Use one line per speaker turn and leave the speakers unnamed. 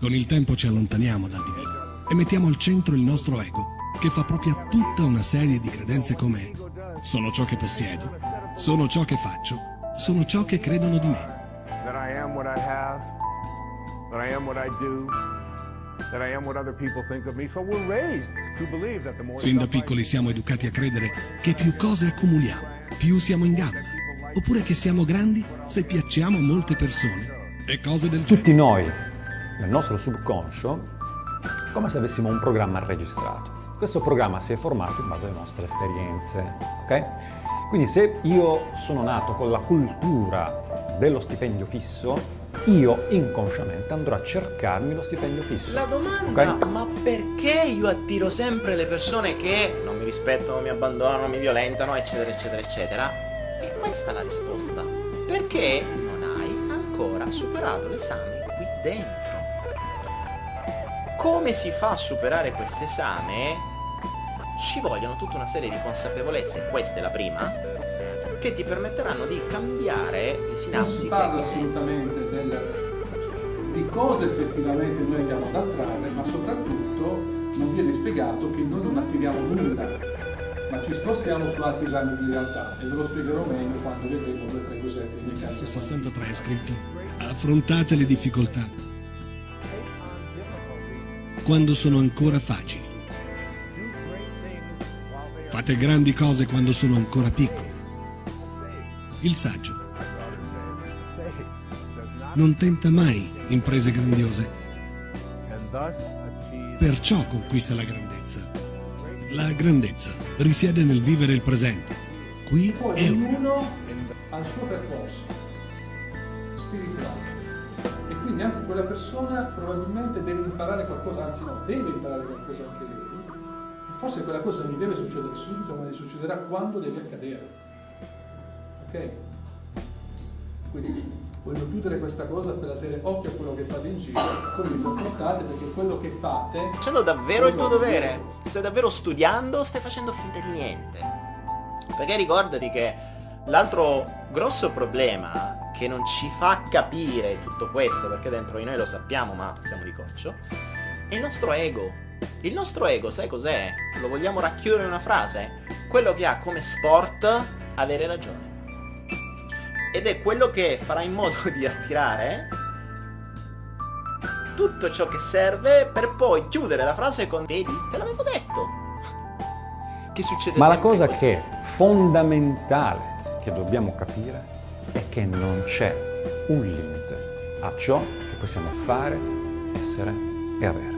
Con il tempo ci allontaniamo dal divino e mettiamo al centro il nostro ego, che fa proprio tutta una serie di credenze come sono ciò che possiedo, sono ciò che faccio, sono ciò che credono di me.
That I am what I have, that I am what I do, that I am what other people think of me. So we're raised to believe that the more
Sin da piccoli siamo educati a credere che più cose accumuliamo, più siamo in gamba, oppure che siamo grandi se piacciamo a molte persone e cose del
Tutti
genere.
noi, nel nostro subconscio, come se avessimo un programma registrato. Questo programma si è formato in base alle nostre esperienze, ok? Quindi se io sono nato con la cultura dello stipendio fisso, io inconsciamente andrò a cercarmi lo stipendio fisso.
La domanda,
ok?
ma perché io attiro sempre le persone che non mi rispettano, mi abbandonano, mi violentano, eccetera, eccetera, eccetera? E questa è la risposta. Perché non hai ancora superato l'esame qui dentro. Come si fa a superare questo esame? Ci vogliono tutta una serie di consapevolezze, questa è la prima, che ti permetteranno di cambiare le
Non
sinapsi.
si
che-
parla assolutamente del- di cosa effettivamente noi andiamo ad attrarre, ma soprattutto non viene spiegato che noi non attiriamo nulla, ma ci spostiamo su altri rami di realtà e ve lo spiegherò meglio quando vedremo due o tre cosette di
Su
meccanismo.
63 è scritto affrontate le difficoltà quando sono ancora facili. Fate grandi cose quando sono ancora piccoli. Il saggio non tenta mai imprese grandiose, perciò conquista la grandezza. La grandezza risiede nel vivere il presente, qui e ora.
ognuno ha il suo percorso spirituale quindi anche quella persona probabilmente deve imparare qualcosa, anzi no, deve imparare qualcosa anche lei e forse quella cosa non gli deve succedere subito, ma gli succederà quando deve accadere. Ok? Quindi voglio chiudere questa cosa per la serie occhio a quello che fate in giro, come vi comportate perché quello che fate
facendo davvero il tuo dovere? Stai davvero studiando o stai facendo finta di niente? Perché ricordati che l'altro grosso problema che non ci fa capire tutto questo, perché dentro di noi lo sappiamo ma siamo di coccio, è il nostro ego. Il nostro ego, sai cos'è? Lo vogliamo racchiudere in una frase? Quello che ha come sport avere ragione. Ed è quello che farà in modo di attirare tutto ciò che serve per poi chiudere la frase con vedi, te l'avevo detto. Che succede
Ma la cosa
così.
che è fondamentale che dobbiamo capire è che non c'è un limite a ciò che possiamo fare, essere e avere.